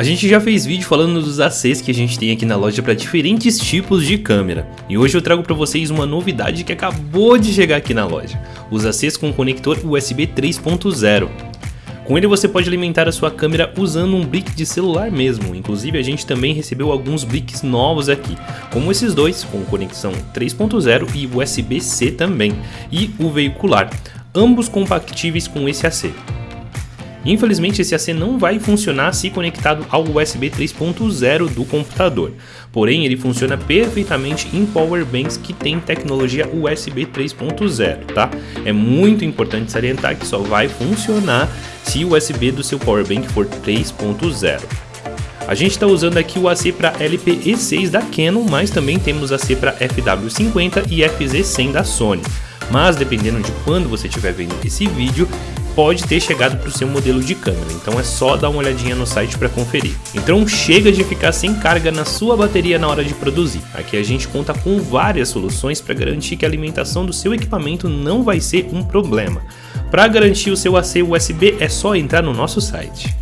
A gente já fez vídeo falando dos ACs que a gente tem aqui na loja para diferentes tipos de câmera. E hoje eu trago para vocês uma novidade que acabou de chegar aqui na loja. Os ACs com conector USB 3.0. Com ele você pode alimentar a sua câmera usando um brick de celular mesmo, inclusive a gente também recebeu alguns bricks novos aqui, como esses dois, com conexão 3.0 e USB-C também, e o veicular, ambos compatíveis com esse AC. Infelizmente esse AC não vai funcionar se conectado ao USB 3.0 do computador, porém ele funciona perfeitamente em powerbanks que tem tecnologia USB 3.0, tá? É muito importante salientar que só vai funcionar se o USB do seu powerbank for 3.0. A gente está usando aqui o AC para LPE6 da Canon, mas também temos AC para FW50 e FZ100 da Sony. Mas dependendo de quando você estiver vendo esse vídeo, pode ter chegado para o seu modelo de câmera, então é só dar uma olhadinha no site para conferir. Então chega de ficar sem carga na sua bateria na hora de produzir. Aqui a gente conta com várias soluções para garantir que a alimentação do seu equipamento não vai ser um problema. Para garantir o seu AC USB é só entrar no nosso site.